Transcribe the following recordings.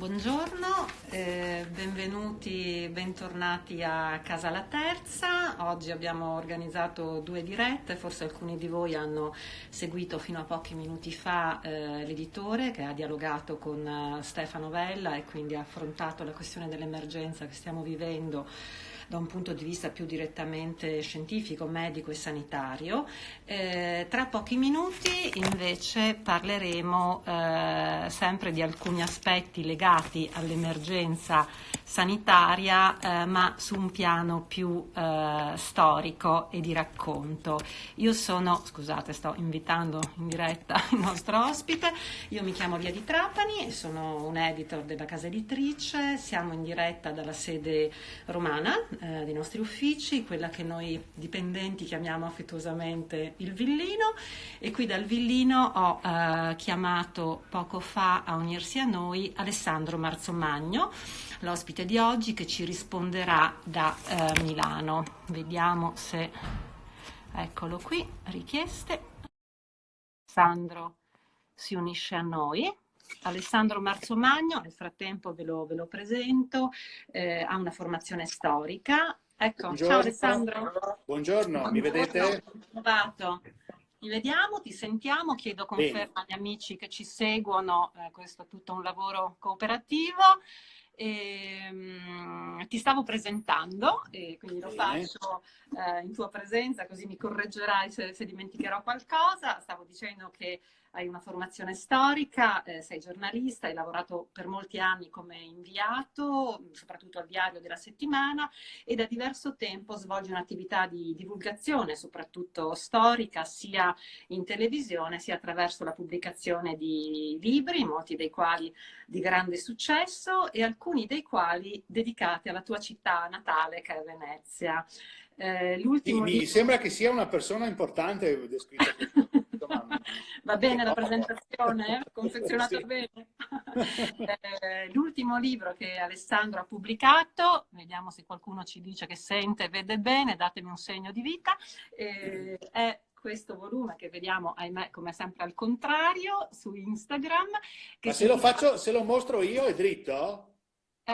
Buongiorno, eh, benvenuti, bentornati a Casa La Terza. Oggi abbiamo organizzato due dirette, forse alcuni di voi hanno seguito fino a pochi minuti fa eh, l'editore che ha dialogato con uh, Stefano Vella e quindi ha affrontato la questione dell'emergenza che stiamo vivendo da un punto di vista più direttamente scientifico, medico e sanitario. Eh, tra pochi minuti invece parleremo eh, sempre di alcuni aspetti legati all'emergenza sanitaria, eh, ma su un piano più eh, storico e di racconto. Io sono, scusate, sto invitando in diretta il nostro ospite, io mi chiamo Via di Trapani e sono un editor della casa editrice, siamo in diretta dalla sede romana eh, dei nostri uffici, quella che noi dipendenti chiamiamo affettuosamente il Villino e qui dal Villino ho eh, chiamato poco fa a unirsi a noi Alessandro Marzomagno, l'ospite di oggi che ci risponderà da eh, Milano. Vediamo se... Eccolo qui, richieste. Alessandro si unisce a noi. Alessandro Marzomagno, nel frattempo ve lo, ve lo presento, eh, ha una formazione storica. Ecco, Buongiorno. ciao Alessandro. Buongiorno, Buongiorno. mi vedete? Trovato. Ti vediamo, ti sentiamo, chiedo conferma agli amici che ci seguono, eh, questo è tutto un lavoro cooperativo. E, um, ti stavo presentando e quindi lo faccio eh, in tua presenza così mi correggerai se, se dimenticherò qualcosa. Stavo dicendo che hai una formazione storica, eh, sei giornalista, hai lavorato per molti anni come inviato, soprattutto al diario della settimana, e da diverso tempo svolgi un'attività di divulgazione, soprattutto storica, sia in televisione sia attraverso la pubblicazione di libri, molti dei quali di grande successo e alcuni dei quali dedicati alla tua città natale che è Venezia. Eh, mi libro... sembra che sia una persona importante descritta Va bene la presentazione? Confezionata sì. bene? eh, L'ultimo libro che Alessandro ha pubblicato, vediamo se qualcuno ci dice che sente e vede bene, datemi un segno di vita, eh, è questo volume che vediamo, ahimè, come sempre al contrario, su Instagram. Ma se lo, faccio, se lo mostro io è dritto?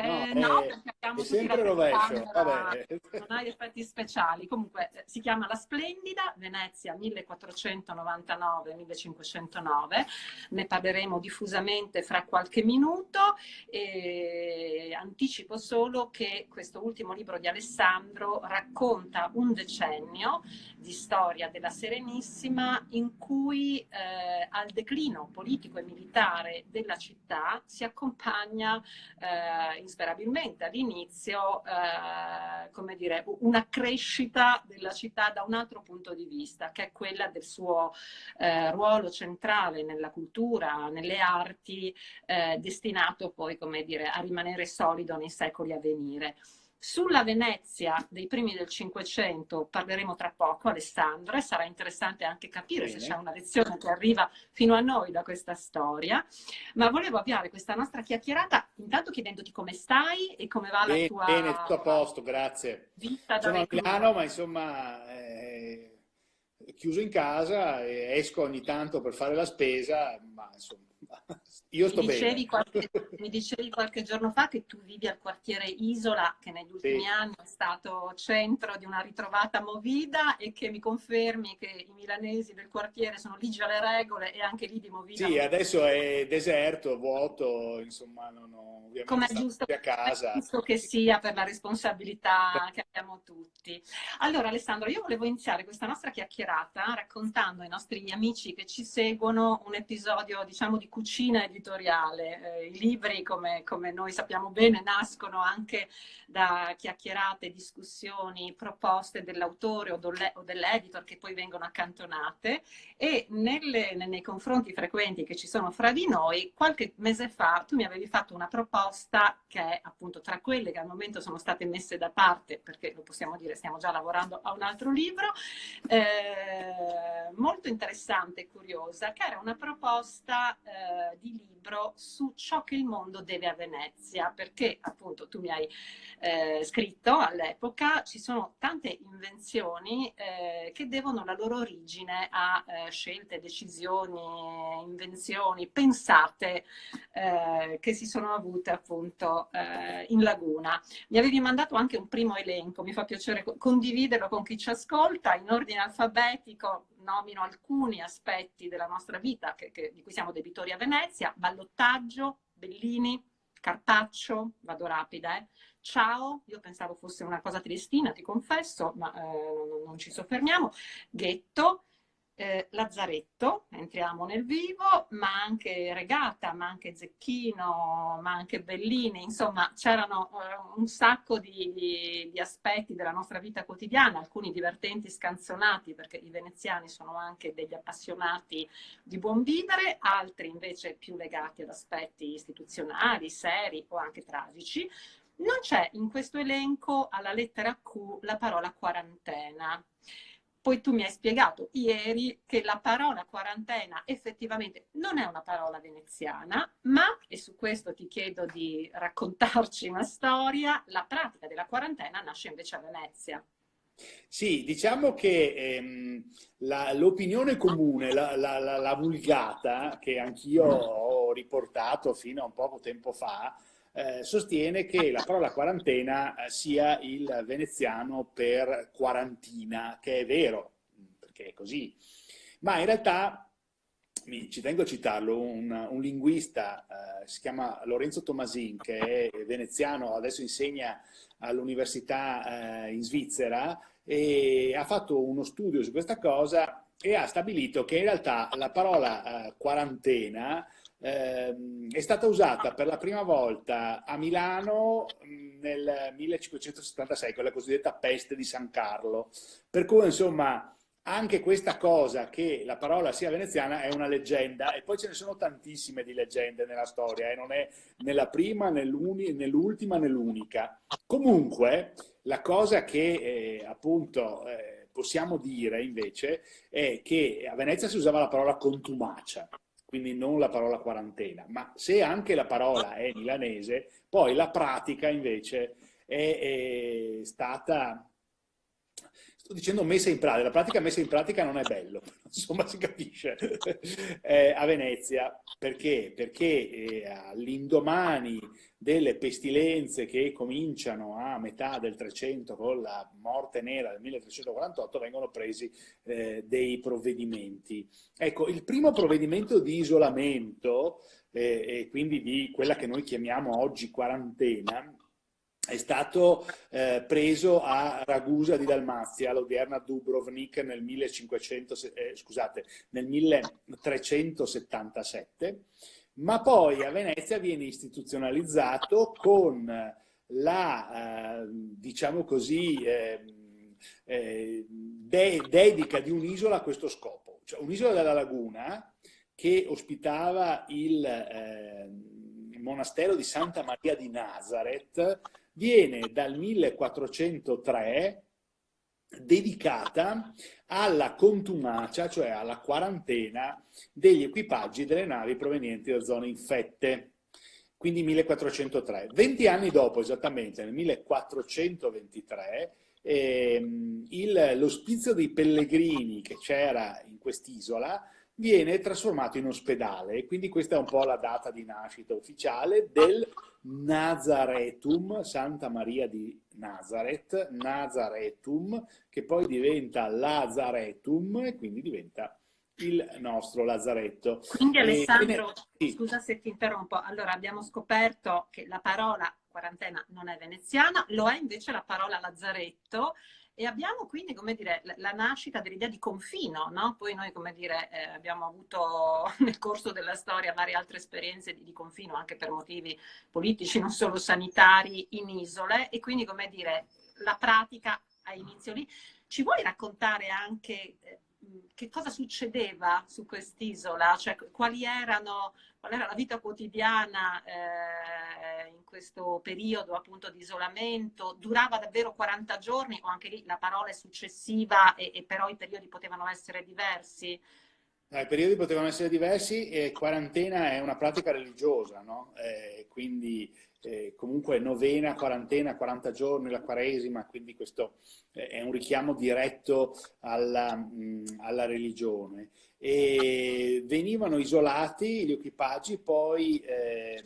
Eh, no, no, perché abbiamo è sempre rovescio. Vabbè. Non hai effetti speciali. Comunque eh, si chiama La Splendida, Venezia 1499-1509. Ne parleremo diffusamente fra qualche minuto. E anticipo solo che questo ultimo libro di Alessandro racconta un decennio di storia della Serenissima in cui eh, al declino politico e militare della città si accompagna eh, insperabilmente all'inizio, eh, come dire, una crescita della città da un altro punto di vista, che è quella del suo eh, ruolo centrale nella cultura, nelle arti, eh, destinato poi, come dire, a rimanere solido nei secoli a venire. Sulla Venezia dei primi del Cinquecento parleremo tra poco, Alessandro, e sarà interessante anche capire Bene. se c'è una lezione che arriva fino a noi da questa storia. Ma volevo avviare questa nostra chiacchierata intanto chiedendoti come stai e come va bene, la tua Bene, tutto a posto, grazie. Vita Sono a Milano, ma insomma... Eh, chiuso in casa, esco ogni tanto per fare la spesa, ma insomma io sto mi dicevi, qualche, mi dicevi qualche giorno fa che tu vivi al quartiere Isola, che negli ultimi sì. anni è stato centro di una ritrovata movida e che mi confermi che i milanesi del quartiere sono ligi alle regole e anche lì di movida. Sì, adesso è deserto, vuoto, insomma, non ho ovviamente Come è giusto, a casa. È giusto che sia per la responsabilità che abbiamo tutti. Allora Alessandro, io volevo iniziare questa nostra chiacchierata raccontando ai nostri amici che ci seguono un episodio, diciamo, di cucina editoriale. Eh, I libri, come, come, noi sappiamo bene, nascono anche da chiacchierate, discussioni, proposte dell'autore o dell'editor che poi vengono accantonate e nelle, nei confronti frequenti che ci sono fra di noi, qualche mese fa tu mi avevi fatto una proposta che è appunto tra quelle che al momento sono state messe da parte, perché lo possiamo dire, stiamo già lavorando a un altro libro, eh, molto interessante e curiosa, che era una proposta eh, di libro libro su ciò che il mondo deve a Venezia, perché appunto tu mi hai eh, scritto all'epoca, ci sono tante invenzioni eh, che devono la loro origine a eh, scelte, decisioni, invenzioni pensate eh, che si sono avute appunto eh, in laguna. Mi avevi mandato anche un primo elenco, mi fa piacere condividerlo con chi ci ascolta in ordine alfabetico nomino alcuni aspetti della nostra vita che, che, di cui siamo debitori a Venezia, ballottaggio, Bellini, Carpaccio, vado rapida, eh. Ciao, io pensavo fosse una cosa tristina, ti confesso, ma eh, non ci soffermiamo, Ghetto, eh, Lazzaretto, entriamo nel vivo, ma anche Regata, ma anche Zecchino, ma anche Bellini, insomma c'erano eh, un sacco di, di, di, aspetti della nostra vita quotidiana, alcuni divertenti, scanzonati, perché i veneziani sono anche degli appassionati di buon vivere, altri invece più legati ad aspetti istituzionali, seri o anche tragici. Non c'è in questo elenco alla lettera Q la parola quarantena. Poi tu mi hai spiegato ieri che la parola quarantena effettivamente non è una parola veneziana, ma, e su questo ti chiedo di raccontarci una storia, la pratica della quarantena nasce invece a Venezia. Sì, diciamo che ehm, l'opinione comune, la, la, la, la, vulgata, che anch'io ho riportato fino a un poco tempo fa, eh, sostiene che la parola quarantena eh, sia il veneziano per quarantina, che è vero, perché è così. Ma in realtà, ci tengo a citarlo, un, un linguista, eh, si chiama Lorenzo Tomasin, che è veneziano, adesso insegna all'università eh, in Svizzera, e ha fatto uno studio su questa cosa e ha stabilito che in realtà la parola eh, quarantena è stata usata per la prima volta a Milano mm, nel 1576, con la cosiddetta peste di San Carlo. Per cui, insomma, anche questa cosa che la parola sia veneziana è una leggenda e poi ce ne sono tantissime di leggende nella storia, eh? non è né la prima, né l'ultima, né l'unica. Comunque, la cosa che eh, appunto eh, possiamo dire invece è che a Venezia si usava la parola contumacia, quindi non la parola quarantena, ma se anche la parola è milanese, poi la pratica invece è, è stata, sto dicendo messa in pratica, la pratica messa in pratica non è bello, insomma si capisce, eh, a Venezia, perché? Perché eh, all'indomani delle pestilenze che cominciano a metà del 300 con la morte nera del 1348 vengono presi eh, dei provvedimenti. Ecco, il primo provvedimento di isolamento eh, e quindi di quella che noi chiamiamo oggi quarantena è stato eh, preso a Ragusa di Dalmazia, l'odierna Dubrovnik, nel, 1500, eh, scusate, nel 1377 ma poi a Venezia viene istituzionalizzato con la, eh, diciamo così, eh, eh, de dedica di un'isola a questo scopo. Cioè un'isola della laguna che ospitava il eh, monastero di Santa Maria di Nazareth viene dal 1403 dedicata alla contumacia, cioè alla quarantena degli equipaggi delle navi provenienti da zone infette. Quindi 1403. 20 anni dopo, esattamente, nel 1423, ehm, l'ospizio dei pellegrini che c'era in quest'isola viene trasformato in ospedale. Quindi questa è un po' la data di nascita ufficiale del Nazaretum, Santa Maria di Nazareth, Nazaretum, che poi diventa Lazaretum e quindi diventa il nostro Lazzaretto. Quindi Alessandro, e, scusa se ti interrompo, allora abbiamo scoperto che la parola quarantena non è veneziana, lo è invece la parola Lazzaretto e abbiamo quindi, come dire, la nascita dell'idea di confino, no? Poi noi, come dire, eh, abbiamo avuto nel corso della storia varie altre esperienze di, di, confino, anche per motivi politici, non solo sanitari, in isole, e quindi, come dire, la pratica ha inizio lì. Ci vuoi raccontare anche eh, che cosa succedeva su quest'isola? Cioè, quali erano, qual era la vita quotidiana eh, in questo periodo appunto di isolamento? Durava davvero 40 giorni o anche lì la parola è successiva e, e però i periodi potevano essere diversi? Eh, I periodi potevano essere diversi e quarantena è una pratica religiosa, no? eh, quindi eh, comunque novena, quarantena, 40 giorni, la quaresima, quindi questo eh, è un richiamo diretto alla, mh, alla religione. E venivano isolati gli equipaggi, poi eh,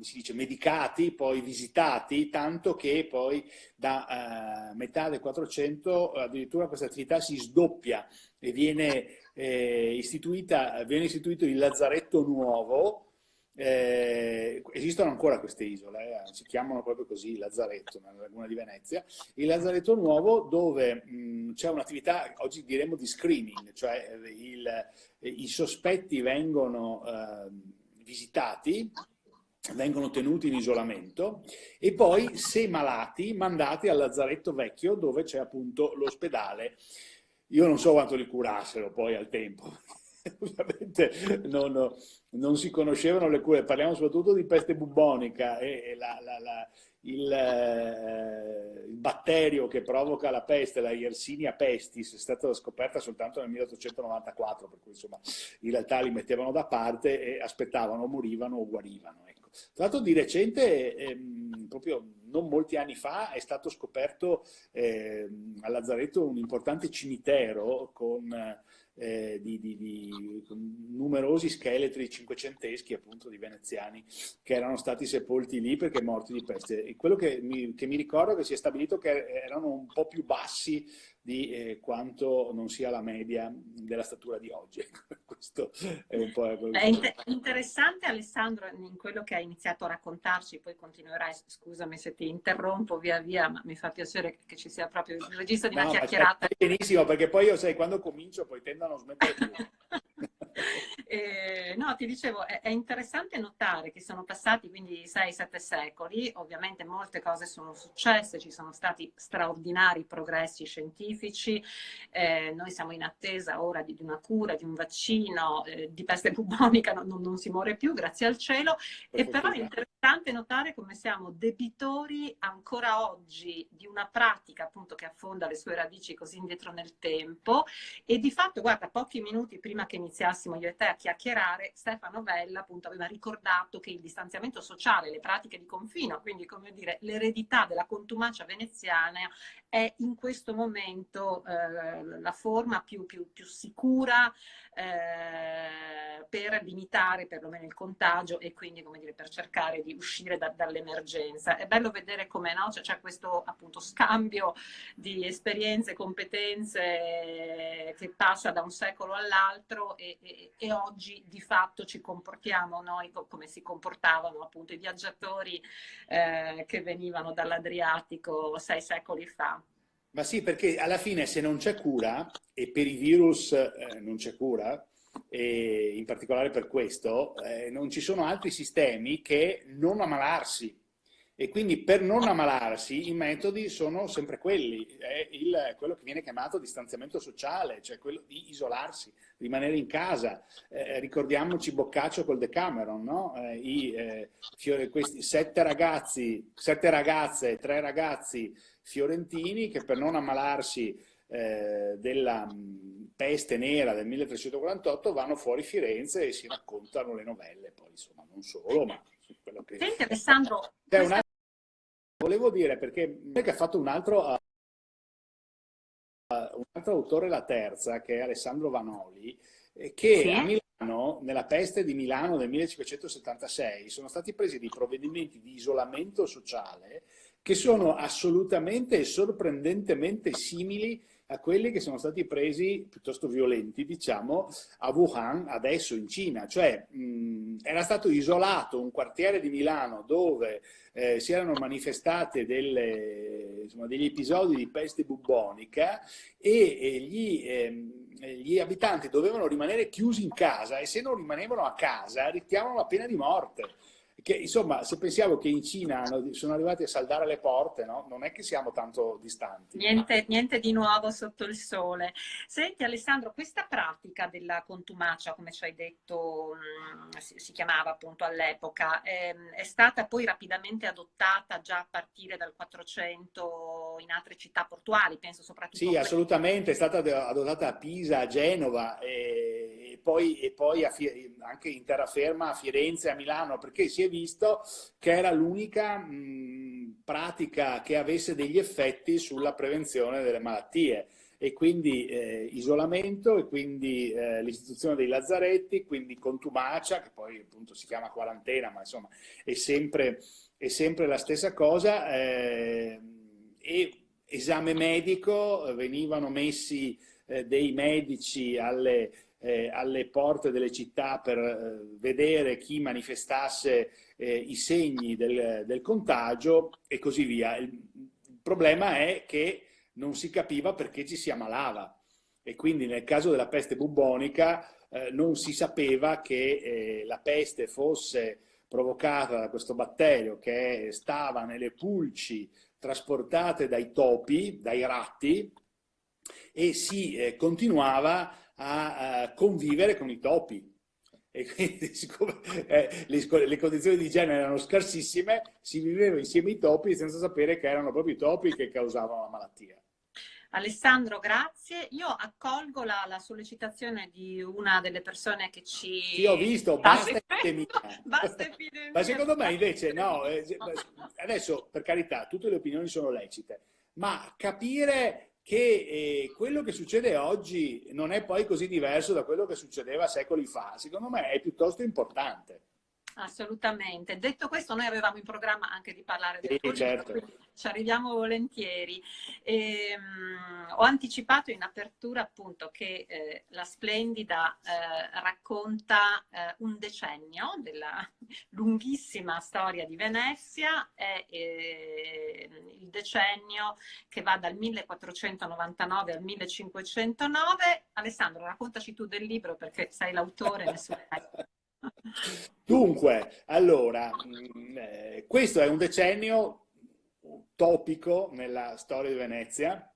come si dice, medicati, poi visitati, tanto che poi da uh, metà del 400 addirittura questa attività si sdoppia e viene, eh, istituita, viene istituito il Lazzaretto Nuovo, eh, esistono ancora queste isole, eh, si chiamano proprio così, Lazzaretto, nella laguna di Venezia. Il Lazzaretto Nuovo dove c'è un'attività, oggi diremmo di screening, cioè il, i sospetti vengono eh, visitati, vengono tenuti in isolamento e poi, se malati, mandati al Lazzaretto Vecchio dove c'è appunto l'ospedale. Io non so quanto li curassero poi al tempo, ovviamente non, non, si conoscevano le cure, parliamo soprattutto di peste bubonica e, e la, la, la, il, eh, il, batterio che provoca la peste, la Yersinia pestis, è stata scoperta soltanto nel 1894, per cui insomma in realtà li mettevano da parte e aspettavano, morivano o guarivano. Ecco. Tra l'altro di recente, ehm, proprio non molti anni fa, è stato scoperto eh, a Lazzaretto un importante cimitero con eh, di, di, di, numerosi scheletri cinquecenteschi appunto di veneziani che erano stati sepolti lì perché morti di peste. E quello che mi, che mi ricordo che si è stabilito che erano un po' più bassi di eh, quanto non sia la media della statura di oggi. Questo è un po' quello È inter interessante Alessandro in quello che hai iniziato a raccontarci, poi continuerai, scusami se ti interrompo via via, ma mi fa piacere che ci sia proprio il registro di una no, chiacchierata. Benissimo, perché poi io sai, quando comincio poi tendo a non smettere più. Eh, no, ti dicevo, è, è, interessante notare che sono passati quindi 6-7 secoli, ovviamente molte cose sono successe, ci sono stati straordinari progressi scientifici, eh, noi siamo in attesa ora di, di una cura, di un vaccino, eh, di peste bubonica non, non, si muore più, grazie al cielo, e però è interessante notare come siamo debitori ancora oggi di una pratica appunto che affonda le sue radici così indietro nel tempo. E di fatto, guarda, pochi minuti prima che iniziassimo io e te a chiacchierare, Stefano Vella appunto aveva ricordato che il distanziamento sociale, le pratiche di confino, quindi come dire l'eredità della contumacia veneziana è in questo momento eh, la forma più, più, più sicura eh, per limitare perlomeno il contagio e quindi come dire, per cercare di uscire da, dall'emergenza. È bello vedere come no, c'è, questo appunto scambio di esperienze, competenze che passa da un secolo all'altro e, e, e oggi di fatto ci comportiamo noi come si comportavano appunto i viaggiatori eh, che venivano dall'Adriatico sei secoli fa. Ma sì, perché alla fine se non c'è cura, e per i virus eh, non c'è cura, e in particolare per questo, eh, non ci sono altri sistemi che non ammalarsi. E quindi per non ammalarsi i metodi sono sempre quelli, è il, quello che viene chiamato distanziamento sociale, cioè quello di isolarsi, rimanere in casa. Eh, ricordiamoci Boccaccio col Decameron, no? eh, i, eh, questi sette ragazzi, sette ragazze, tre ragazzi fiorentini che per non ammalarsi eh, della peste nera del 1348 vanno fuori Firenze e si raccontano le novelle, poi insomma non solo, ma quello che... Senti Alessandro... Questa... Volevo dire perché che ha fatto un altro, uh, un altro autore la terza, che è Alessandro Vanoli, eh, che sì. a Milano, nella peste di Milano del 1576, sono stati presi dei provvedimenti di isolamento sociale che sono assolutamente e sorprendentemente simili a quelli che sono stati presi piuttosto violenti, diciamo, a Wuhan, adesso in Cina. Cioè, mh, era stato isolato un quartiere di Milano dove eh, si erano manifestate delle, insomma, degli episodi di peste bubonica e, e gli, eh, gli abitanti dovevano rimanere chiusi in casa e se non rimanevano a casa rischiavano la pena di morte. Che, insomma, se pensiamo che in Cina sono arrivati a saldare le porte, no? non è che siamo tanto distanti. Niente, niente, di nuovo sotto il sole. Senti Alessandro, questa pratica della contumacia, come ci hai detto, mm, si, si chiamava appunto all'epoca, è, ehm, è, stata poi rapidamente adottata già a partire dal 400 in altre città portuali, penso soprattutto... Sì, assolutamente, è stata adottata a Pisa, a Genova e poi, e poi anche in terraferma a Firenze a Milano, perché si è visto che era l'unica pratica che avesse degli effetti sulla prevenzione delle malattie. E quindi eh, isolamento e quindi eh, l'istituzione dei lazzaretti, quindi contumacia, che poi appunto si chiama quarantena, ma insomma è sempre, è sempre la stessa cosa, eh, e esame medico, venivano messi eh, dei medici alle, eh, alle, porte delle città per eh, vedere chi manifestasse i segni del, del contagio e così via. Il, il problema è che non si capiva perché ci si ammalava e quindi nel caso della peste bubbonica eh, non si sapeva che eh, la peste fosse provocata da questo batterio che stava nelle pulci trasportate dai topi, dai ratti e si eh, continuava a, convivere con i topi e quindi siccome eh, le, le, condizioni di igiene erano scarsissime si viveva insieme ai topi senza sapere che erano proprio i topi che causavano la malattia. Alessandro, grazie. Io accolgo la, la, sollecitazione di una delle persone che ci... Sì, ho visto, basta epidemia. basta epidemia. Ma secondo me invece no, eh, adesso per carità, tutte le opinioni sono lecite, ma capire che eh, quello che succede oggi non è poi così diverso da quello che succedeva secoli fa, secondo me è piuttosto importante. Assolutamente. Detto questo, noi avevamo in programma anche di parlare del sì, certo. ci arriviamo volentieri. E, um, ho anticipato in apertura appunto che eh, la Splendida eh, racconta eh, un decennio della lunghissima storia di Venezia, è eh, il decennio che va dal 1499 al 1509. Alessandro, raccontaci tu del libro perché sei l'autore. Dunque, allora, mm, eh, questo è un decennio topico nella storia di Venezia,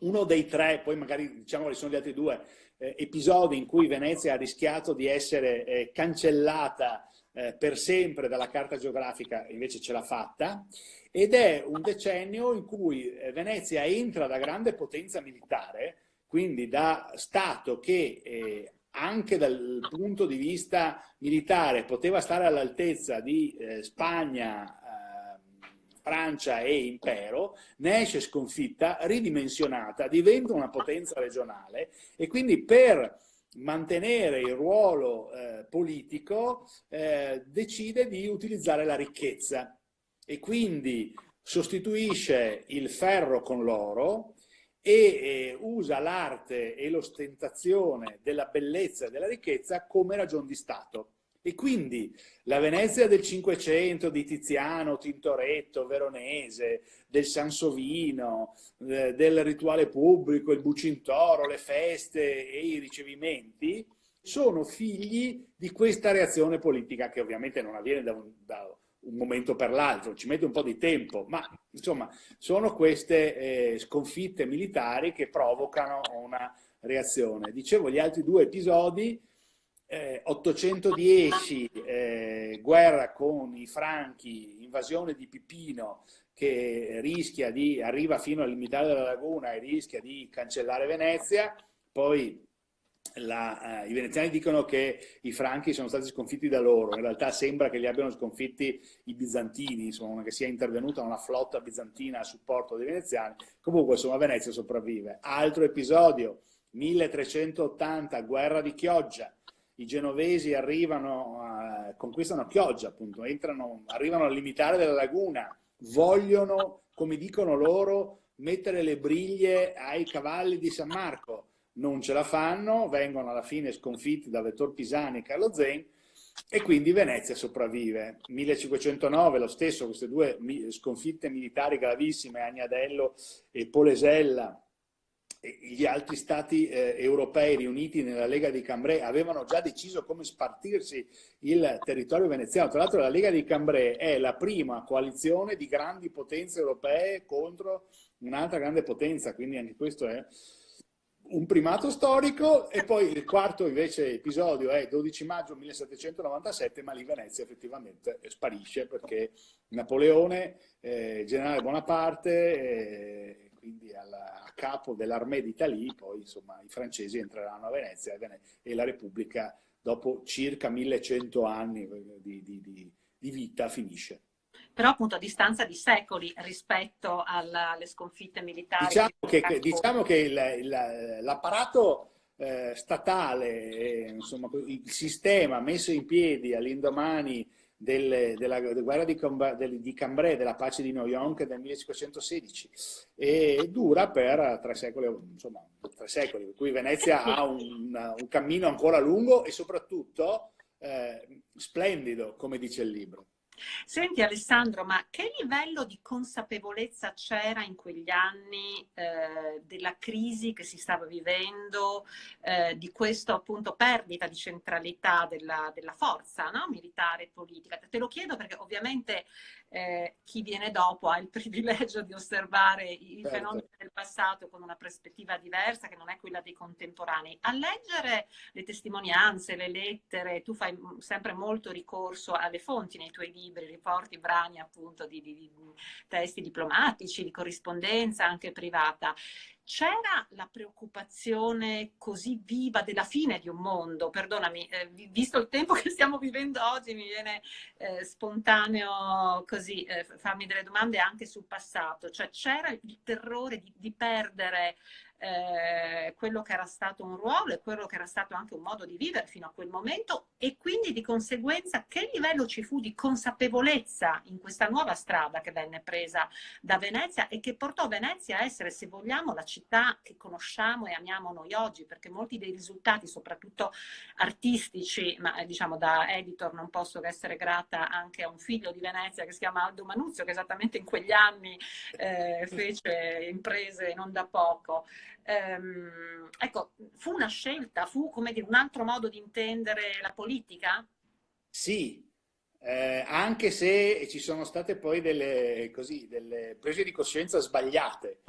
uno dei tre, poi magari diciamo quali sono gli altri due, eh, episodi in cui Venezia ha rischiato di essere eh, cancellata eh, per sempre dalla carta geografica, invece ce l'ha fatta, ed è un decennio in cui eh, Venezia entra da grande potenza militare, quindi da Stato che eh, anche dal punto di vista militare poteva stare all'altezza di eh, Spagna, eh, Francia e impero, ne esce sconfitta, ridimensionata, diventa una potenza regionale e quindi per mantenere il ruolo eh, politico eh, decide di utilizzare la ricchezza e quindi sostituisce il ferro con l'oro e usa l'arte e l'ostentazione della bellezza e della ricchezza come ragion di Stato. E quindi la Venezia del Cinquecento di Tiziano, Tintoretto, Veronese, del Sansovino, eh, del rituale pubblico, il Bucintoro, le feste e i ricevimenti, sono figli di questa reazione politica che ovviamente non avviene da un, da un momento per l'altro, ci mette un po' di tempo, ma insomma sono queste eh, sconfitte militari che provocano una reazione. Dicevo, gli altri due episodi, eh, 810, eh, guerra con i franchi, invasione di Pipino, che rischia di, arriva fino al limitare della laguna e rischia di cancellare Venezia, poi la, uh, i veneziani dicono che i franchi sono stati sconfitti da loro, in realtà sembra che li abbiano sconfitti i bizantini, insomma, che sia intervenuta una flotta bizantina a supporto dei veneziani. Comunque, insomma, Venezia sopravvive. Altro episodio, 1380, guerra di Chioggia. I genovesi arrivano, uh, conquistano Chioggia, appunto, entrano, arrivano al limitare della laguna, vogliono, come dicono loro, mettere le briglie ai cavalli di San Marco non ce la fanno, vengono alla fine sconfitti da Vettor Pisani e Carlo Zen e quindi Venezia sopravvive. 1509 lo stesso, queste due sconfitte militari gravissime, Agnadello e Polesella, gli altri stati eh, europei riuniti nella Lega di Cambrai avevano già deciso come spartirsi il territorio veneziano. Tra l'altro la Lega di Cambrai è la prima coalizione di grandi potenze europee contro un'altra grande potenza, quindi anche questo è un primato storico e poi il quarto invece episodio è 12 maggio 1797, ma lì Venezia effettivamente sparisce perché Napoleone, eh, generale Bonaparte, eh, quindi alla, a capo dell'Armée d'Italie, poi insomma i francesi entreranno a Venezia e, e la Repubblica dopo circa 1100 anni di, di, di, di vita finisce però appunto a distanza di secoli rispetto alla, alle sconfitte militari. Diciamo che, diciamo che l'apparato eh, statale, eh, insomma, il sistema messo in piedi all'indomani delle, della, della, guerra di, del, di, Cambrai, della pace di Noyon del 1516 e dura per tre secoli, insomma, tre secoli per cui Venezia ha un, un cammino ancora lungo e soprattutto eh, splendido, come dice il libro. Senti Alessandro, ma che livello di consapevolezza c'era in quegli anni eh, della crisi che si stava vivendo, eh, di questa appunto perdita di centralità della, della forza no? militare e politica? Te lo chiedo perché ovviamente eh, chi viene dopo ha il privilegio di osservare i certo. fenomeni del passato con una prospettiva diversa che non è quella dei contemporanei. A leggere le testimonianze, le lettere, tu fai sempre molto ricorso alle fonti nei tuoi libri, riporti brani appunto di, di, di testi diplomatici, di corrispondenza anche privata c'era la preoccupazione così viva della fine di un mondo, perdonami, eh, visto il tempo che stiamo vivendo oggi mi viene eh, spontaneo così eh, farmi delle domande anche sul passato, cioè c'era il terrore di, di perdere eh, quello che era stato un ruolo e quello che era stato anche un modo di vivere fino a quel momento e quindi di conseguenza che livello ci fu di consapevolezza in questa nuova strada che venne presa da Venezia e che portò Venezia a essere, se vogliamo, la città che conosciamo e amiamo noi oggi, perché molti dei risultati, soprattutto artistici, ma eh, diciamo da editor non posso che essere grata anche a un figlio di Venezia che si chiama Aldo Manuzio, che esattamente in quegli anni eh, fece imprese non da poco ehm, ecco, fu una scelta, fu come dire un altro modo di intendere la politica? Sì, eh, anche se ci sono state poi delle, così, delle prese di coscienza sbagliate.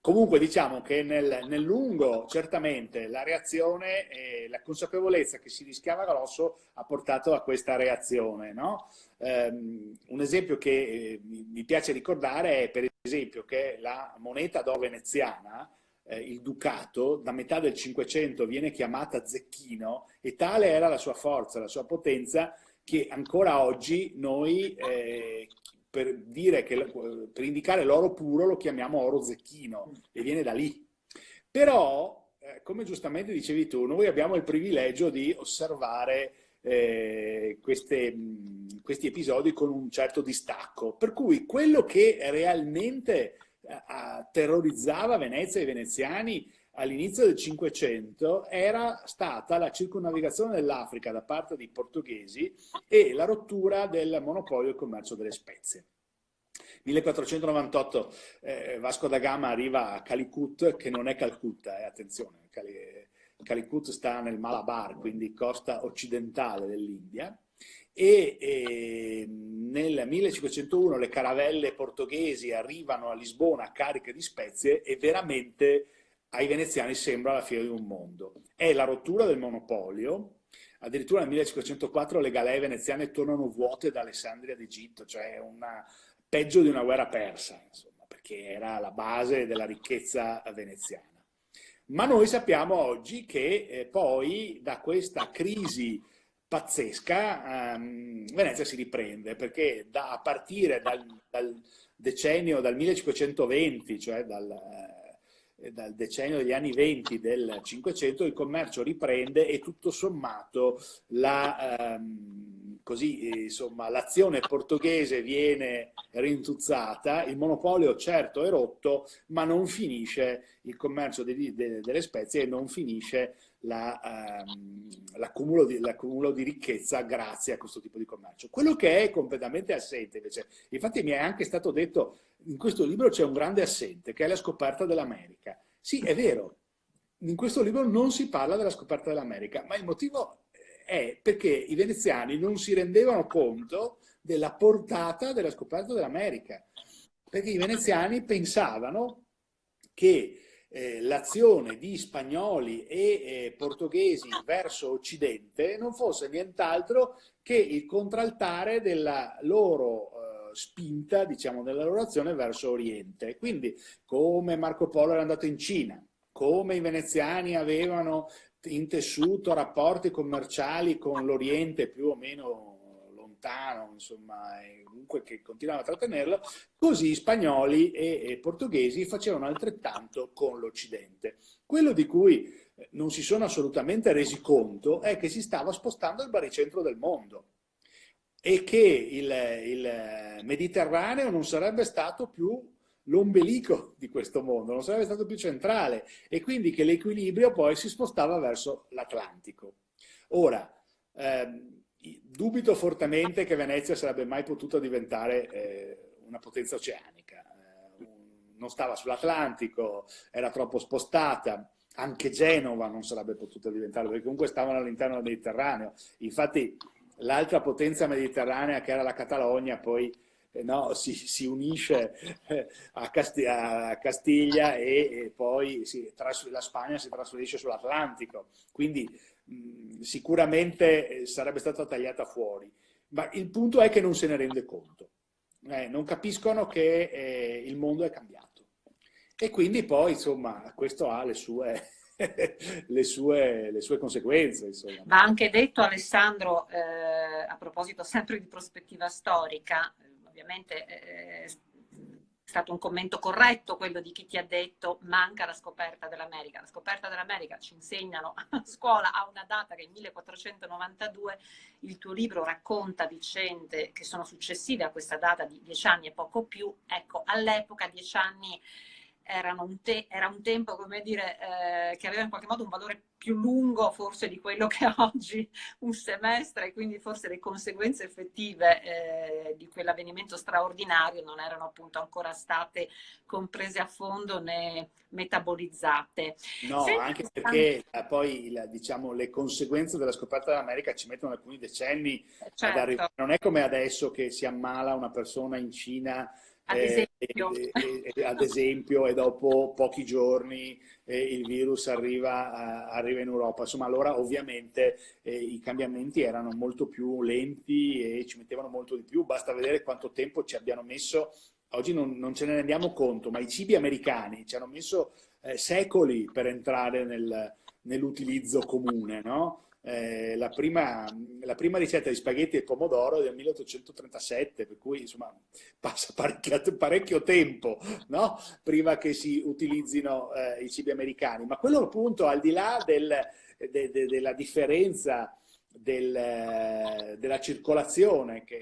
Comunque diciamo che nel, nel lungo certamente la reazione e la consapevolezza che si rischiava grosso ha portato a questa reazione. No? Um, un esempio che eh, mi piace ricordare è per esempio che la moneta d'oro veneziana eh, il ducato, da metà del Cinquecento viene chiamata Zecchino e tale era la sua forza, la sua potenza, che ancora oggi noi eh, per, dire che, per indicare l'oro puro lo chiamiamo oro zecchino e viene da lì. Però, eh, come giustamente dicevi tu, noi abbiamo il privilegio di osservare eh, queste, mh, questi episodi con un certo distacco, per cui quello che realmente terrorizzava Venezia e i veneziani all'inizio del Cinquecento era stata la circonnavigazione dell'Africa da parte dei portoghesi e la rottura del monopolio del commercio delle spezie. 1498 eh, Vasco da Gama arriva a Calicut, che non è Calcutta, eh, attenzione, Calicut sta nel Malabar, quindi costa occidentale dell'India, e, e nel 1501 le caravelle portoghesi arrivano a Lisbona cariche di spezie e veramente ai veneziani sembra la fine di un mondo. È la rottura del monopolio, addirittura nel 1504 le galee veneziane tornano vuote da Alessandria d'Egitto, cioè una, peggio di una guerra persa, insomma, perché era la base della ricchezza veneziana. Ma noi sappiamo oggi che eh, poi da questa crisi pazzesca, um, Venezia si riprende perché da, a partire dal, dal, decennio, dal 1520, cioè dal, eh, dal, decennio degli anni 20 del 500, il commercio riprende e tutto sommato la... Um, così insomma l'azione portoghese viene rintuzzata, il monopolio certo è rotto, ma non finisce il commercio de, de, delle spezie e non finisce l'accumulo la, um, di, di, ricchezza grazie a questo tipo di commercio. Quello che è completamente assente invece, infatti mi è anche stato detto, in questo libro c'è un grande assente, che è la scoperta dell'America. Sì, è vero, in questo libro non si parla della scoperta dell'America, ma il motivo è perché i veneziani non si rendevano conto della portata della scoperta dell'America. Perché i veneziani pensavano che eh, l'azione di spagnoli e eh, portoghesi verso Occidente non fosse nient'altro che il contraltare della loro eh, spinta, diciamo, della loro azione verso Oriente. Quindi come Marco Polo era andato in Cina, come i veneziani avevano intessuto rapporti commerciali con l'Oriente più o meno lontano, insomma, comunque che continuava a trattenerlo, così spagnoli e, e portoghesi facevano altrettanto con l'Occidente. Quello di cui eh, non si sono assolutamente resi conto è che si stava spostando il baricentro del mondo e che il, il Mediterraneo non sarebbe stato più l'ombelico di questo mondo, non sarebbe stato più centrale e quindi che l'equilibrio poi si spostava verso l'Atlantico. Ora, ehm, dubito fortemente che Venezia sarebbe mai potuta diventare eh, una potenza oceanica. Eh, non stava sull'Atlantico, era troppo spostata, anche Genova non sarebbe potuta diventare, perché comunque stavano all'interno del Mediterraneo. Infatti l'altra potenza mediterranea che era la Catalogna poi eh, no, si, si, unisce eh, a, Casti a Castiglia e, e poi si, la Spagna si trasferisce sull'Atlantico. Quindi sicuramente eh, sarebbe stata tagliata fuori, ma il punto è che non se ne rende conto, eh, non capiscono che eh, il mondo è cambiato. E quindi poi, insomma, questo ha le sue, le sue, le sue conseguenze. Insomma. Va anche detto, Alessandro, eh, a proposito sempre di prospettiva storica, ovviamente eh, stato un commento corretto quello di chi ti ha detto manca la scoperta dell'America. La scoperta dell'America ci insegnano a scuola a una data che è 1492, il tuo libro racconta vicende che sono successive a questa data di dieci anni e poco più. Ecco, all'epoca dieci anni un era un tempo, come dire, eh, che aveva in qualche modo un valore più lungo forse di quello che ha oggi un semestre e quindi forse le conseguenze effettive eh, di quell'avvenimento straordinario non erano appunto ancora state comprese a fondo né metabolizzate. No, Senti, anche perché eh, poi la, diciamo, le conseguenze della scoperta dell'America ci mettono alcuni decenni certo. ad arrivare. Non è come adesso che si ammala una persona in Cina ad eh, esempio. Eh, eh, ad esempio, e dopo pochi giorni eh, il virus arriva, arriva, in Europa. Insomma, allora ovviamente eh, i cambiamenti erano molto più lenti e ci mettevano molto di più. Basta vedere quanto tempo ci abbiano messo. Oggi non, non ce ne rendiamo conto, ma i cibi americani ci hanno messo eh, secoli per entrare nel, nell'utilizzo comune, no? Eh, la, prima, la, prima, ricetta di spaghetti e pomodoro del 1837, per cui insomma passa parecchio, parecchio tempo no? prima che si utilizzino eh, i cibi americani. Ma quello appunto al di là del, de, de, della differenza del, della circolazione, che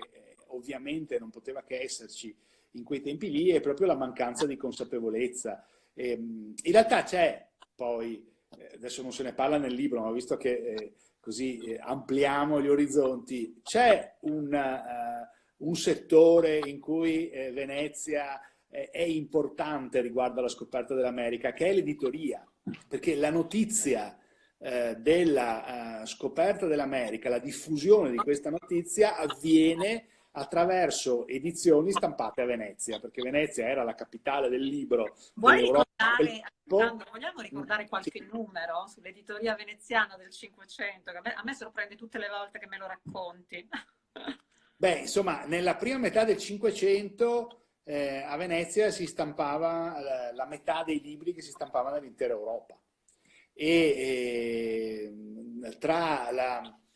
ovviamente non poteva che esserci in quei tempi lì, è proprio la mancanza di consapevolezza. E, ehm, in realtà c'è poi, eh, adesso non se ne parla nel libro, ma visto che eh, così eh, ampliamo gli orizzonti, c'è un, uh, un, settore in cui eh, Venezia eh, è importante riguardo alla scoperta dell'America, che è l'editoria, perché la notizia eh, della uh, scoperta dell'America, la diffusione di questa notizia avviene attraverso edizioni stampate a Venezia, perché Venezia era la capitale del libro. Vuoi ricordare, Alessandro, vogliamo ricordare qualche sì. numero sull'editoria veneziana del Cinquecento? A, me sorprende tutte le volte che me lo racconti. Beh, insomma, nella prima metà del Cinquecento eh, a Venezia si stampava la, la, metà dei libri che si stampavano nell'intera Europa. E eh, tra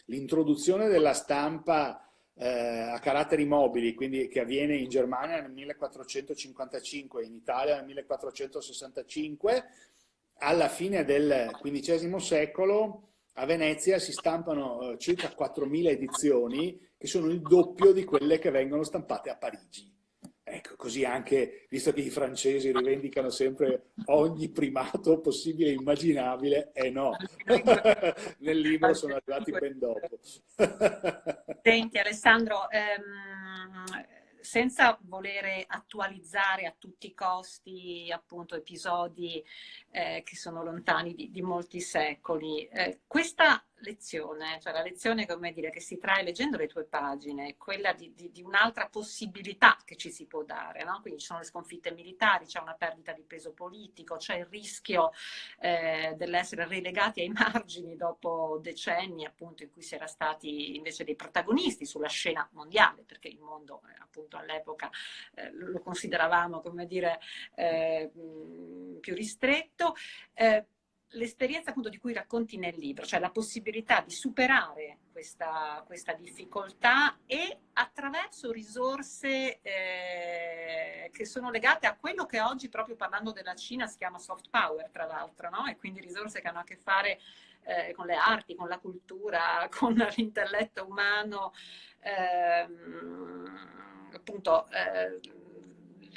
l'introduzione della stampa eh, a caratteri mobili, quindi che avviene in Germania nel 1455 in Italia nel 1465, alla fine del XV secolo a Venezia si stampano eh, circa 4.000 edizioni che sono il doppio di quelle che vengono stampate a Parigi. Ecco, così anche, visto che i francesi rivendicano sempre ogni primato possibile e immaginabile, e eh no, nel libro sono arrivati ben dopo. Senti Alessandro, ehm, senza volere attualizzare a tutti i costi appunto episodi eh, che sono lontani di, di molti secoli, eh, questa lezione, cioè la lezione come dire, che si trae leggendo le tue pagine, è quella di, di, di un'altra possibilità che ci si può dare, no? quindi ci sono le sconfitte militari, c'è una perdita di peso politico, c'è il rischio eh, dell'essere relegati ai margini dopo decenni appunto in cui si era stati invece dei protagonisti sulla scena mondiale, perché il mondo eh, appunto all'epoca eh, lo consideravamo come dire eh, più ristretto. Eh, l'esperienza appunto di cui racconti nel libro, cioè la possibilità di superare questa, questa difficoltà e attraverso risorse eh, che sono legate a quello che oggi, proprio parlando della Cina, si chiama soft power, tra l'altro, no? e quindi risorse che hanno a che fare eh, con le arti, con la cultura, con l'intelletto umano, ehm, appunto... Eh,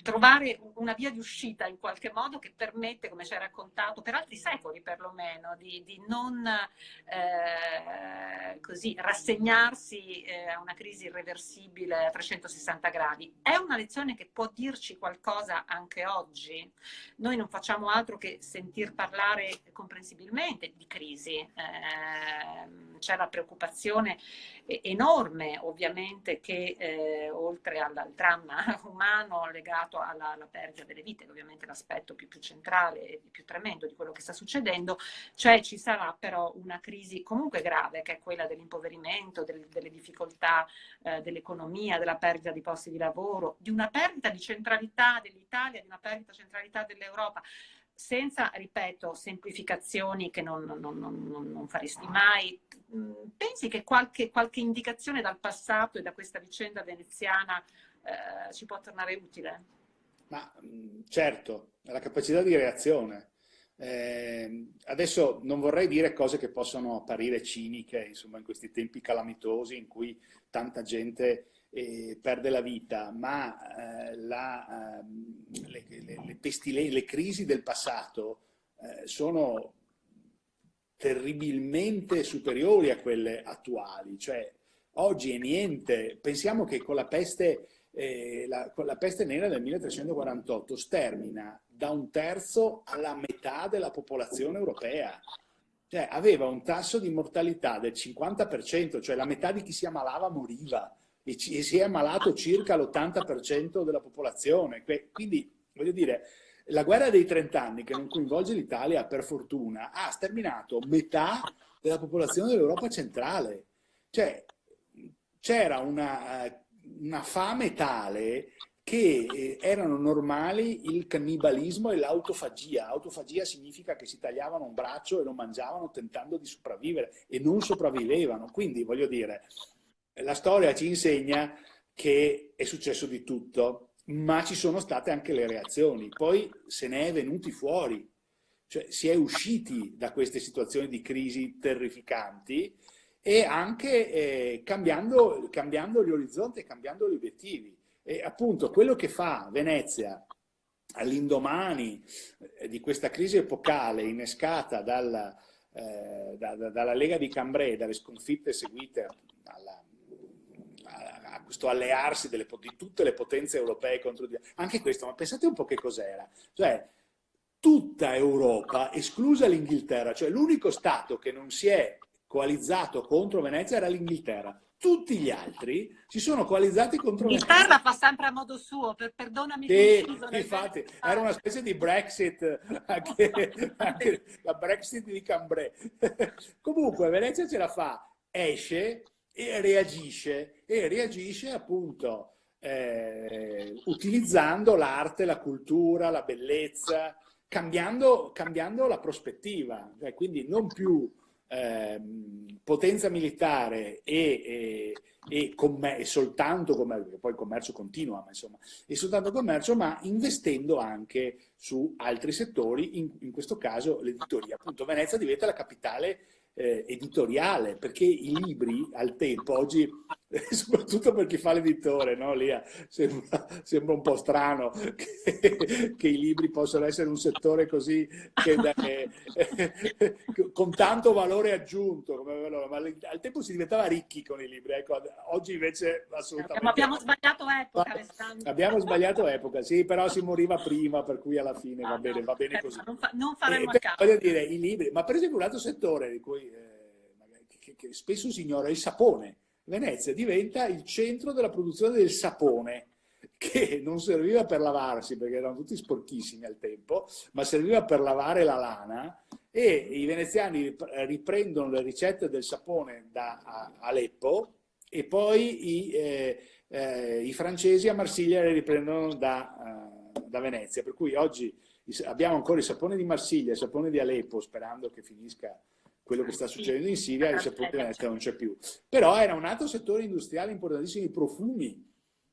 trovare una via di uscita in qualche modo che permette, come ci hai raccontato, per altri secoli perlomeno, di, di non eh, così rassegnarsi eh, a una crisi irreversibile a 360 gradi. È una lezione che può dirci qualcosa anche oggi? Noi non facciamo altro che sentir parlare comprensibilmente di crisi. Eh, c'è la preoccupazione enorme ovviamente che eh, oltre al, al dramma umano legato alla, alla perdita delle vite, ovviamente l'aspetto più, più, centrale e più tremendo di quello che sta succedendo, cioè ci sarà però una crisi comunque grave, che è quella dell'impoverimento, del, delle difficoltà eh, dell'economia, della perdita di posti di lavoro, di una perdita di centralità dell'Italia, di una perdita di centralità dell'Europa senza, ripeto, semplificazioni che non, non, non, non, faresti mai. Mm, pensi che qualche, qualche, indicazione dal passato e da questa vicenda veneziana eh, ci può tornare utile? Ma certo, la capacità di reazione. Eh, adesso non vorrei dire cose che possono apparire ciniche, insomma, in questi tempi calamitosi in cui tanta gente eh, perde la vita, ma eh, la, ehm, le, le, le, le, crisi del passato eh, sono terribilmente superiori a quelle attuali. Cioè, oggi è niente. Pensiamo che con la peste eh, la, la, peste nera del 1348 stermina da un terzo alla metà della popolazione europea. Cioè, aveva un tasso di mortalità del 50%, cioè la metà di chi si ammalava moriva e, ci, e si è ammalato circa l'80% della popolazione. Quindi, voglio dire, la guerra dei 30 anni, che non coinvolge l'Italia per fortuna, ha sterminato metà della popolazione dell'Europa centrale. Cioè, c'era una eh, una fame tale che eh, erano normali il cannibalismo e l'autofagia. Autofagia significa che si tagliavano un braccio e lo mangiavano tentando di sopravvivere e non sopravvivevano. Quindi, voglio dire, la storia ci insegna che è successo di tutto, ma ci sono state anche le reazioni. Poi se ne è venuti fuori, cioè si è usciti da queste situazioni di crisi terrificanti e anche eh, cambiando, cambiando, gli orizzonti e cambiando gli obiettivi. E appunto quello che fa Venezia all'indomani eh, di questa crisi epocale innescata dalla, eh, da, da, dalla Lega di Cambrai, dalle sconfitte seguite alla, questo allearsi delle, di tutte le potenze europee contro di... Anche questo, ma pensate un po' che cos'era. Cioè, tutta Europa, esclusa l'Inghilterra, cioè l'unico Stato che non si è coalizzato contro Venezia era l'Inghilterra. Tutti gli altri si sono coalizzati contro Venezia. L'Inghilterra fa sempre a modo suo, per, perdonami. Sì, infatti, era una specie di Brexit, anche, anche la Brexit di Cambrai. Comunque Venezia ce la fa, esce e reagisce, e reagisce appunto eh, utilizzando l'arte, la cultura, la bellezza, cambiando, cambiando la prospettiva, cioè, quindi non più Ehm, potenza militare e, e, e, e soltanto commercio, poi il commercio continua, ma insomma, e soltanto commercio, ma investendo anche su altri settori, in, in questo caso l'editoria. Appunto Venezia diventa la capitale eh, editoriale, perché i libri al tempo, oggi, soprattutto per chi fa l'editore, no, Lia? Sembra, sembra, un po' strano che, che, i libri possano essere un settore così, che, eh, con tanto valore aggiunto, come, ma al tempo si diventava ricchi con i libri, ecco, oggi invece assolutamente... Abbiamo sbagliato epoca, Alessandro. Abbiamo sbagliato epoca, sì, però si moriva prima, per cui alla fine va bene, va bene così. Non, fa, non faremo eh, caso. Voglio dire, i libri, ma per esempio un altro settore di cui che, che spesso si ignora, il sapone. Venezia diventa il centro della produzione del sapone, che non serviva per lavarsi perché erano tutti sporchissimi al tempo, ma serviva per lavare la lana e i veneziani riprendono le ricette del sapone da Aleppo e poi i, eh, eh, i francesi a Marsiglia le riprendono da, uh, da, Venezia. Per cui oggi abbiamo ancora il sapone di Marsiglia, il sapone di Aleppo, sperando che finisca quello che sta succedendo in Siria, il sapone di Venezia non c'è più. Però era un altro settore industriale importantissimo, i profumi.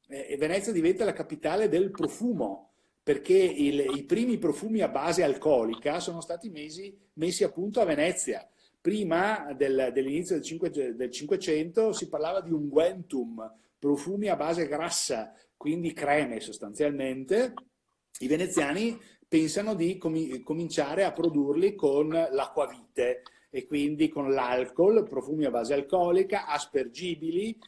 Eh, Venezia diventa la capitale del profumo, perché il, i primi profumi a base alcolica sono stati mesi, messi appunto a Venezia. Prima del, dell'inizio del, del 500 si parlava di unguentum, profumi a base grassa, quindi creme sostanzialmente. I veneziani pensano di com cominciare a produrli con l'acquavite, e quindi con l'alcol, profumi a base alcolica, aspergibili,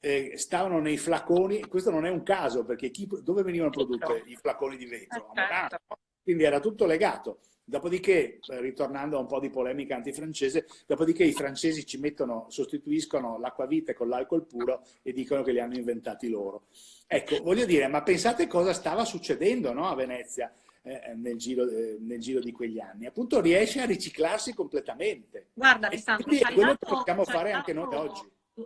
eh, stavano nei flaconi, questo non è un caso perché chi, dove venivano prodotti i flaconi di vetro? A Milano, certo. quindi era tutto legato. Dopodiché, eh, ritornando a un po' di polemica antifrancese, dopodiché i francesi ci mettono, sostituiscono l'acquavite con l'alcol puro e dicono che li hanno inventati loro. Ecco, voglio dire, ma pensate cosa stava succedendo no, a Venezia? Eh, nel, giro, eh, nel, giro, di quegli anni. Appunto riesce a riciclarsi completamente. Guarda Alessandro, è quello che possiamo fare anche noi oggi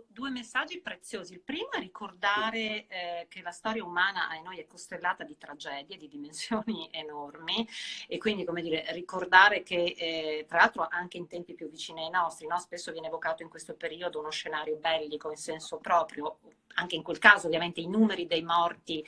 due messaggi preziosi. Il primo è ricordare eh, che la storia umana a noi è costellata di tragedie di dimensioni enormi e quindi, come dire, ricordare che, eh, tra l'altro, anche in tempi più vicini ai nostri, no? spesso viene evocato in questo periodo uno scenario bellico in senso proprio, anche in quel caso ovviamente i numeri dei morti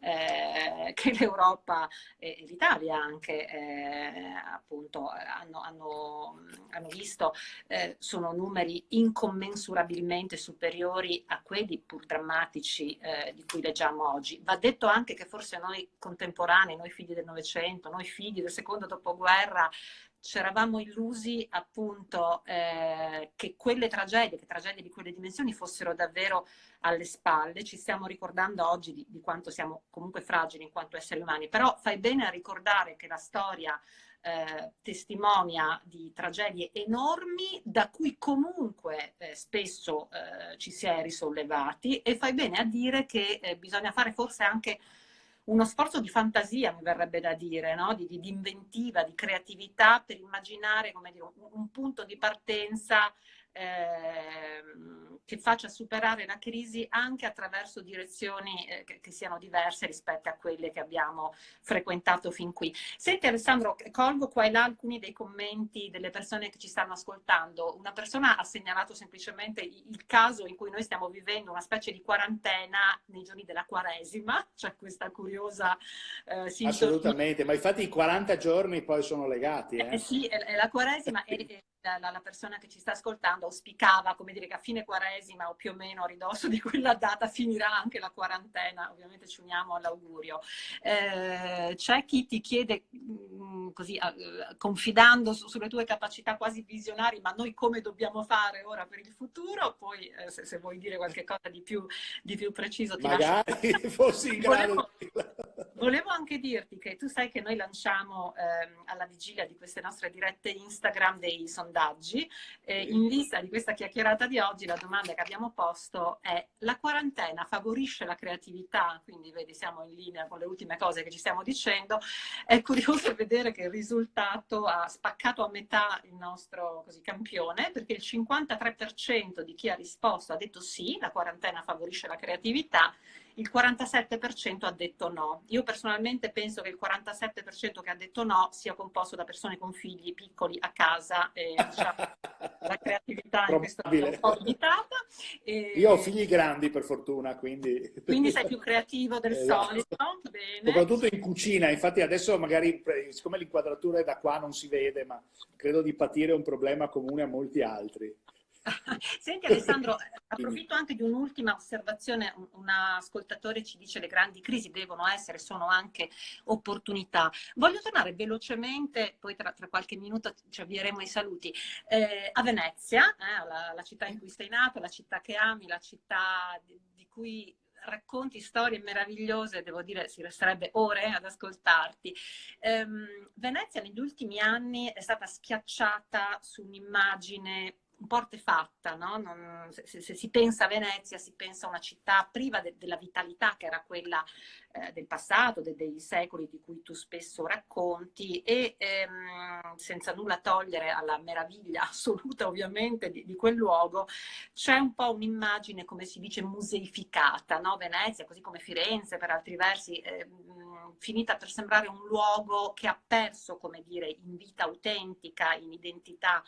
eh, che l'Europa e l'Italia anche eh, appunto hanno, hanno, hanno visto eh, sono numeri incommensurabilmente superiori a quelli pur drammatici eh, di cui leggiamo oggi. Va detto anche che forse noi contemporanei, noi figli del Novecento, noi figli del secondo dopoguerra, ci eravamo illusi appunto eh, che quelle tragedie, che tragedie di quelle dimensioni fossero davvero alle spalle, ci stiamo ricordando oggi di, di quanto siamo comunque fragili in quanto esseri umani, però fai bene a ricordare che la storia eh, testimonia di tragedie enormi da cui comunque eh, spesso eh, ci si è risollevati e fai bene a dire che eh, bisogna fare forse anche uno sforzo di fantasia, mi verrebbe da dire, no? di, di, di, inventiva, di creatività per immaginare dire, un, un, punto di partenza eh, che faccia superare la crisi anche attraverso direzioni eh, che, che, siano diverse rispetto a quelle che abbiamo frequentato fin qui. Senti Alessandro, colgo qua e là alcuni dei commenti delle persone che ci stanno ascoltando. Una persona ha segnalato semplicemente il caso in cui noi stiamo vivendo una specie di quarantena nei giorni della Quaresima, cioè questa curiosa eh, Assolutamente, ma infatti i 40 giorni poi sono legati. Eh? eh sì, è, è la Quaresima e la, la, persona che ci sta ascoltando auspicava, come dire, che a fine quaresima o più o meno a ridosso di quella data finirà anche la quarantena, ovviamente ci uniamo all'augurio. Eh, c'è chi ti chiede, mh, mm, così, confidando su, sulle tue capacità quasi visionari, ma noi come dobbiamo fare ora per il futuro? Poi eh, se, se, vuoi dire qualche cosa di più, di più preciso ti Magari lascio... fossi in grado volevo, volevo anche dirti che tu sai che noi lanciamo ehm, alla vigilia di queste nostre dirette Instagram dei sondaggi. Eh, in vista di questa chiacchierata di oggi la domanda che abbiamo posto è la quarantena favorisce la creatività? Quindi vedi siamo in linea con le ultime cose che ci stiamo dicendo. È curioso vedere che il risultato ha spaccato a metà il nostro così, campione perché il 53% di chi ha risposto ha detto sì, la quarantena favorisce la creatività il 47% ha detto no. Io personalmente penso che il 47% che ha detto no sia composto da persone con figli piccoli a casa e diciamo, la creatività in questo è un po' limitata. E... Io ho figli grandi per fortuna, quindi... Quindi sei più creativo del esatto. solito. Bene. Soprattutto in cucina, infatti adesso magari, siccome l'inquadratura è da qua non si vede, ma credo di patire un problema comune a molti altri. Senti Alessandro, approfitto anche di un'ultima osservazione, un ascoltatore ci dice le grandi crisi devono essere, sono anche opportunità. Voglio tornare velocemente, poi tra, tra qualche minuto ci avvieremo ai saluti, eh, a Venezia, eh, la, la, città in cui sei nato, la città che ami, la città di, di cui racconti storie meravigliose, devo dire si resterebbe ore ad ascoltarti. Um, Venezia negli ultimi anni è stata schiacciata su un'immagine un po' artefatta, no? non, se, se, si pensa a Venezia si pensa a una città priva de, della vitalità che era quella eh, del passato, de, dei secoli di cui tu spesso racconti e ehm, senza nulla togliere alla meraviglia assoluta ovviamente di, di quel luogo, c'è un po' un'immagine, come si dice, museificata, no? Venezia, così come Firenze per altri versi, eh, finita per sembrare un luogo che ha perso, come dire, in vita autentica, in identità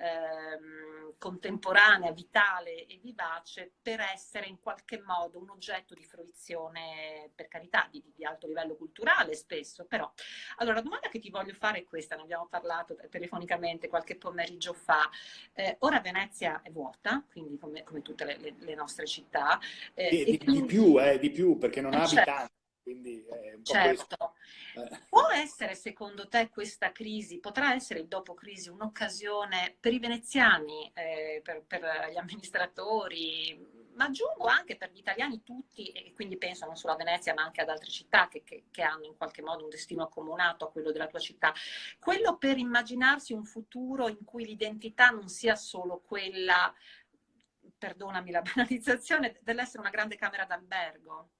ehm, contemporanea, vitale e vivace per essere in qualche modo un oggetto di fruizione, per carità, di, di, alto livello culturale spesso, però. Allora, la domanda che ti voglio fare è questa, ne abbiamo parlato telefonicamente qualche pomeriggio fa. Eh, ora Venezia è vuota, quindi come, come tutte le, le, le, nostre città. Eh, di, quindi... di, più, eh, di più, perché non ha certo. abitanti. Quindi è un po certo. Eh. Può essere secondo te questa crisi, potrà essere il dopo crisi un'occasione per i veneziani, eh, per, per, gli amministratori, ma aggiungo anche per gli italiani tutti, e quindi penso non solo a Venezia ma anche ad altre città che, che, che hanno in qualche modo un destino accomunato a quello della tua città, quello per immaginarsi un futuro in cui l'identità non sia solo quella, perdonami la banalizzazione, dell'essere una grande camera d'albergo.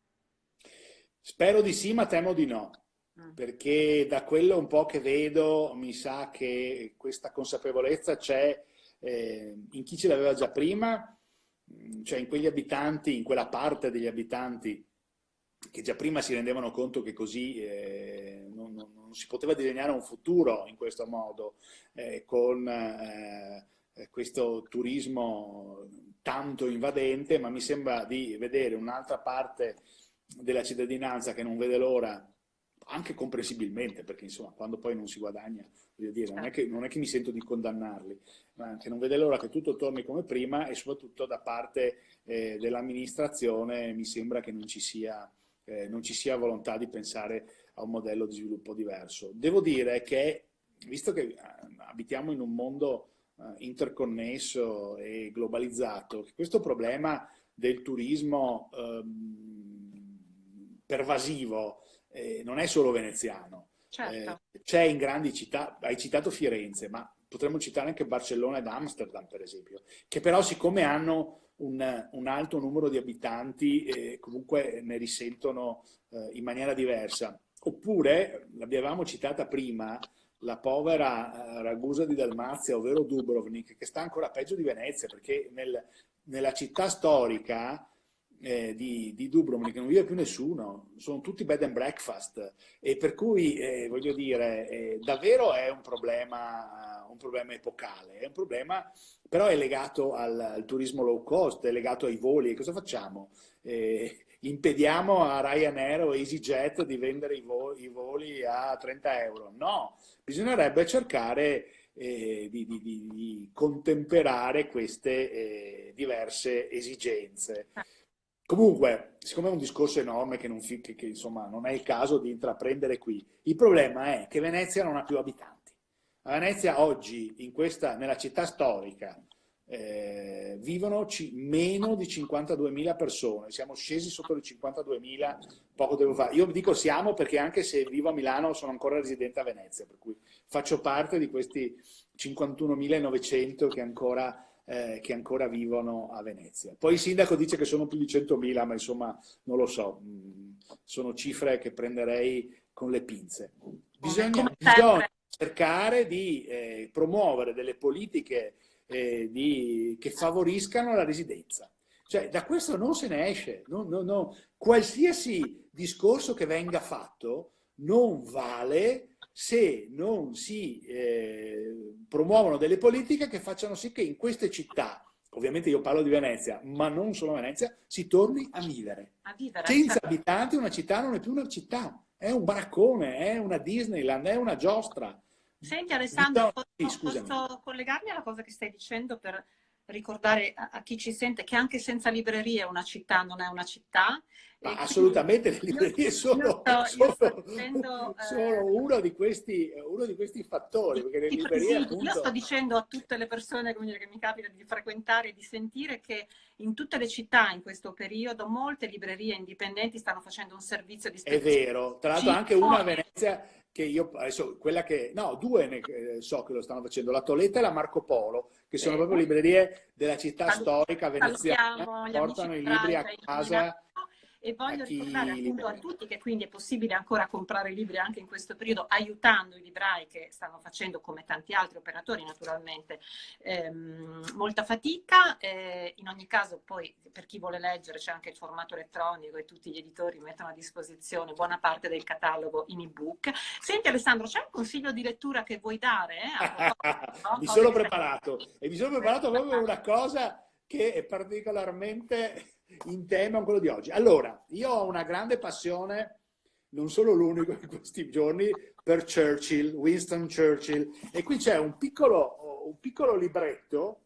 Spero di sì, ma temo di no, mm. perché da quello un po' che vedo mi sa che questa consapevolezza c'è eh, in chi ce l'aveva già prima, mm, cioè in quegli abitanti, in quella parte degli abitanti che già prima si rendevano conto che così eh, non, non, non, si poteva disegnare un futuro in questo modo, eh, con eh, questo turismo tanto invadente, ma mi sembra di vedere un'altra parte della cittadinanza che non vede l'ora, anche comprensibilmente, perché insomma quando poi non si guadagna, dire, non è che, non è che mi sento di condannarli, ma che non vede l'ora che tutto torni come prima e soprattutto da parte eh, dell'amministrazione mi sembra che non ci, sia, eh, non ci sia volontà di pensare a un modello di sviluppo diverso. Devo dire che, visto che eh, abitiamo in un mondo eh, interconnesso e globalizzato, questo problema del turismo ehm, pervasivo, eh, non è solo veneziano. Certo. Eh, c'è in grandi città, hai citato Firenze, ma potremmo citare anche Barcellona ed Amsterdam, per esempio, che però siccome hanno un, un alto numero di abitanti, eh, comunque ne risentono eh, in maniera diversa. Oppure, l'abbiamo citata prima, la povera eh, Ragusa di Dalmazia, ovvero Dubrovnik, che sta ancora peggio di Venezia, perché nel, nella città storica eh, di, di, Dubrovnik non vive più nessuno, sono tutti bed and breakfast e per cui eh, voglio dire eh, davvero è un problema, un problema epocale, è un problema però è legato al, al, turismo low cost, è legato ai voli e cosa facciamo? Eh, impediamo a Ryanair o EasyJet di vendere i, vo i, voli a 30 euro? No, bisognerebbe cercare eh, di, di, di, contemperare queste eh, diverse esigenze. Comunque, siccome è un discorso enorme che, non, che, che insomma, non è il caso di intraprendere qui, il problema è che Venezia non ha più abitanti. A Venezia oggi, questa, nella città storica, eh, vivono meno di 52.000 persone, siamo scesi sotto le 52.000 poco tempo fa. Io dico siamo perché anche se vivo a Milano sono ancora residente a Venezia, per cui faccio parte di questi 51.900 che ancora eh, che ancora vivono a Venezia. Poi il sindaco dice che sono più di 100.000, ma insomma non lo so, mm, sono cifre che prenderei con le pinze. Bisogna, bisogna cercare di eh, promuovere delle politiche eh, di, che favoriscano la residenza. Cioè, da questo non se ne esce. No, no, no. Qualsiasi discorso che venga fatto non vale se non si eh, promuovono delle politiche che facciano sì che in queste città, ovviamente io parlo di Venezia, ma non solo Venezia, si torni a vivere. A vivere Senza certo. abitanti una città non è più una città, è un baraccone, è una Disneyland, è una giostra. Senti Alessandro, posso, posso collegarmi alla cosa che stai dicendo per ricordare a, a, chi ci sente che anche senza librerie una città non è una città. Ma assolutamente le librerie sono, sto, sono, sono eh, uno, di questi, uno, di questi, fattori. Perché le librerie, appunto... Io sto dicendo a tutte le persone dire, che mi capita di frequentare e di sentire che in tutte le città in questo periodo molte librerie indipendenti stanno facendo un servizio di È vero, tra l'altro anche una a Venezia che io adesso quella che no, due ne, eh, so che lo stanno facendo, la Toletta e la Marco Polo, che sono proprio librerie della città storica veneziana, portano i libri a casa e voglio ricordare appunto a tutti che quindi è possibile ancora comprare libri anche in questo periodo aiutando i librai che stanno facendo come tanti altri operatori naturalmente ehm, molta fatica eh, in ogni caso poi per chi vuole leggere c'è anche il formato elettronico e tutti gli editori mettono a disposizione buona parte del catalogo in ebook senti Alessandro c'è un consiglio di lettura che vuoi dare? Eh? no? mi sono preparato e mi sono preparato proprio una cosa che è particolarmente in tema con quello di oggi. Allora, io ho una grande passione, non sono l'unico in questi giorni, per Churchill, Winston Churchill. E qui c'è un piccolo, un piccolo libretto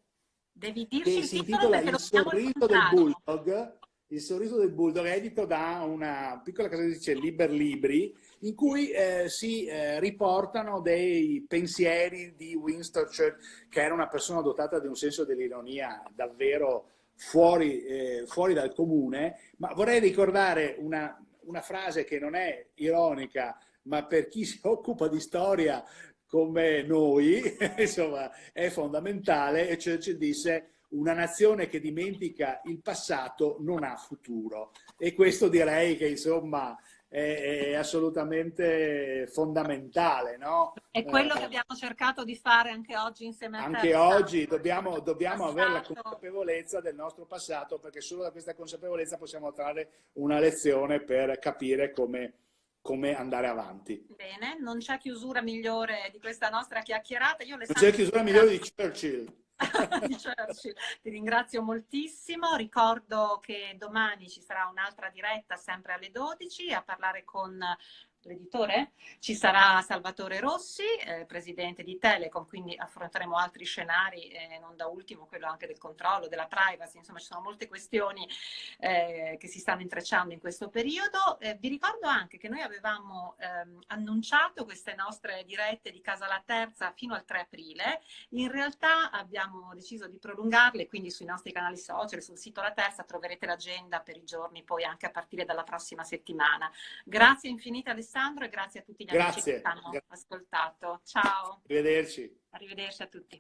Devi dirci che si intitola Il sorriso del bulldog. Il sorriso del bulldog edito da una piccola casa editrice Liber Libri, in cui eh, si eh, riportano dei pensieri di Winston Churchill, che era una persona dotata di un senso dell'ironia davvero fuori, eh, fuori dal comune, ma vorrei ricordare una, una frase che non è ironica, ma per chi si occupa di storia come noi, insomma, è fondamentale, e Churchill disse una nazione che dimentica il passato non ha futuro. E questo direi che, insomma, è, è assolutamente fondamentale. No? È quello eh, che abbiamo cercato di fare anche oggi insieme a te. Anche oggi dobbiamo, dobbiamo avere la consapevolezza del nostro passato perché solo da questa consapevolezza possiamo trarre una lezione per capire come, come andare avanti. Bene, non c'è chiusura migliore di questa nostra chiacchierata. Io non c'è chiusura migliore di Churchill. Ti ringrazio moltissimo, ricordo che domani ci sarà un'altra diretta sempre alle 12 a parlare con l'editore. Ci sarà Salvatore Rossi, eh, presidente di Telecom, quindi affronteremo altri scenari, eh, non da ultimo quello anche del controllo, della privacy, insomma ci sono molte questioni eh, che si stanno intrecciando in questo periodo. Eh, vi ricordo anche che noi avevamo ehm, annunciato queste nostre dirette di Casa La Terza fino al 3 aprile, in realtà abbiamo deciso di prolungarle, quindi sui nostri canali social, sul sito La Terza troverete l'agenda per i giorni poi anche a partire dalla prossima settimana. Grazie infinite Alessandro Alessandro e grazie a tutti gli grazie. amici che hanno ascoltato. Ciao. Arrivederci. Arrivederci a tutti.